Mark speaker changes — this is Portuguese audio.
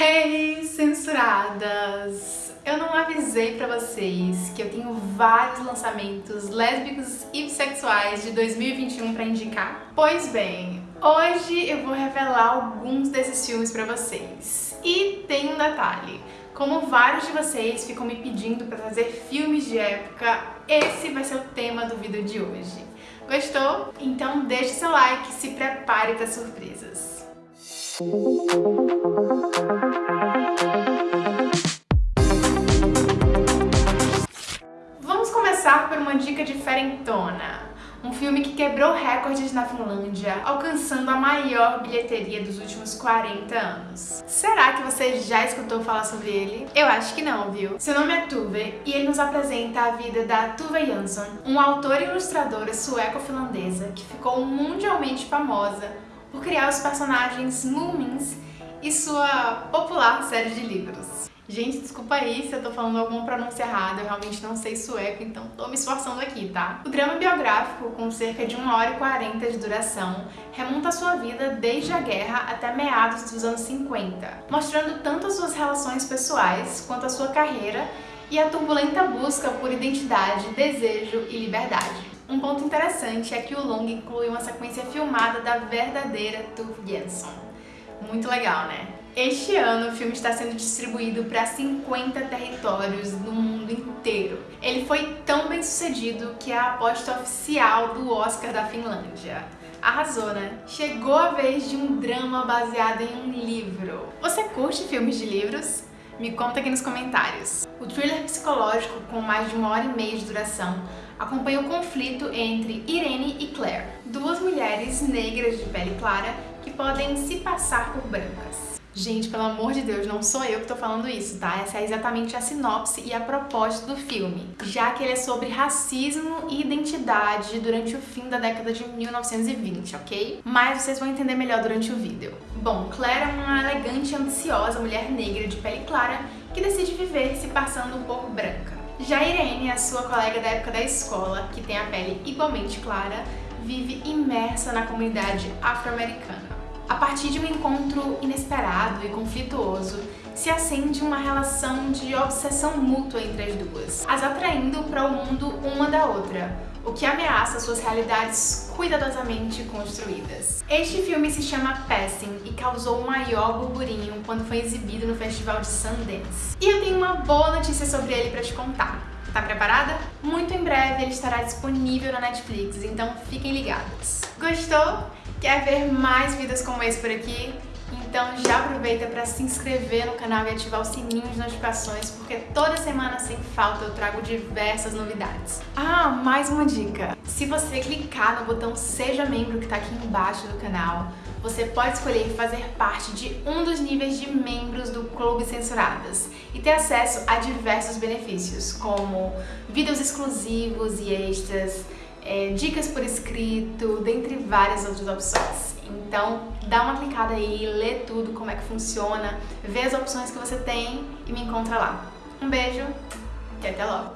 Speaker 1: Hey, censuradas! Eu não avisei pra vocês que eu tenho vários lançamentos lésbicos e bissexuais de 2021 pra indicar? Pois bem, hoje eu vou revelar alguns desses filmes pra vocês. E tem um detalhe, como vários de vocês ficam me pedindo pra trazer filmes de época, esse vai ser o tema do vídeo de hoje. Gostou? Então deixe seu like e se prepare para surpresas. Vamos começar por uma dica diferentona. Um filme que quebrou recordes na Finlândia, alcançando a maior bilheteria dos últimos 40 anos. Será que você já escutou falar sobre ele? Eu acho que não, viu? Seu nome é Tuve e ele nos apresenta a vida da Tuve Jansson, uma autora e ilustradora sueco-finlandesa que ficou mundialmente famosa por criar os personagens Moomins e sua popular série de livros. Gente, desculpa aí se eu tô falando alguma pronúncia errada, eu realmente não sei sueco, então tô me esforçando aqui, tá? O drama biográfico, com cerca de 1 hora e 40 de duração, remonta a sua vida desde a guerra até meados dos anos 50, mostrando tanto as suas relações pessoais quanto a sua carreira e a turbulenta busca por identidade, desejo e liberdade. Um ponto interessante é que o longa inclui uma sequência filmada da verdadeira Tuve Jansson. Muito legal, né? Este ano o filme está sendo distribuído para 50 territórios no mundo inteiro. Ele foi tão bem sucedido que é a aposta oficial do Oscar da Finlândia. Arrasou, né? Chegou a vez de um drama baseado em um livro. Você curte filmes de livros? Me conta aqui nos comentários. O thriller psicológico, com mais de uma hora e meia de duração, acompanha o conflito entre Irene e Claire, duas mulheres negras de pele clara que podem se passar por brancas. Gente, pelo amor de Deus, não sou eu que tô falando isso, tá? Essa é exatamente a sinopse e a proposta do filme, já que ele é sobre racismo e identidade durante o fim da década de 1920, ok? Mas vocês vão entender melhor durante o vídeo. Bom, Claire é uma elegante e ambiciosa mulher negra de pele clara que decide viver se passando um pouco branca. Já Irene, a sua colega da época da escola, que tem a pele igualmente clara, vive imersa na comunidade afro-americana. A partir de um encontro inesperado e conflituoso, se acende uma relação de obsessão mútua entre as duas, as atraindo para o mundo uma da outra, o que ameaça suas realidades cuidadosamente construídas. Este filme se chama Passing e causou o maior burburinho quando foi exibido no Festival de Sundance. E eu tenho uma boa notícia sobre ele para te contar. Tá preparada? Muito em breve ele estará disponível na Netflix, então fiquem ligados. Gostou? Quer ver mais vídeos como esse por aqui? Então já aproveita para se inscrever no canal e ativar o sininho de notificações, porque toda semana sem falta eu trago diversas novidades. Ah, mais uma dica! Se você clicar no botão Seja Membro que está aqui embaixo do canal, você pode escolher fazer parte de um dos níveis de membros do Clube Censuradas e ter acesso a diversos benefícios, como vídeos exclusivos e extras, é, dicas por escrito, dentre várias outras opções. Então dá uma clicada aí, lê tudo, como é que funciona, vê as opções que você tem e me encontra lá. Um beijo e até logo!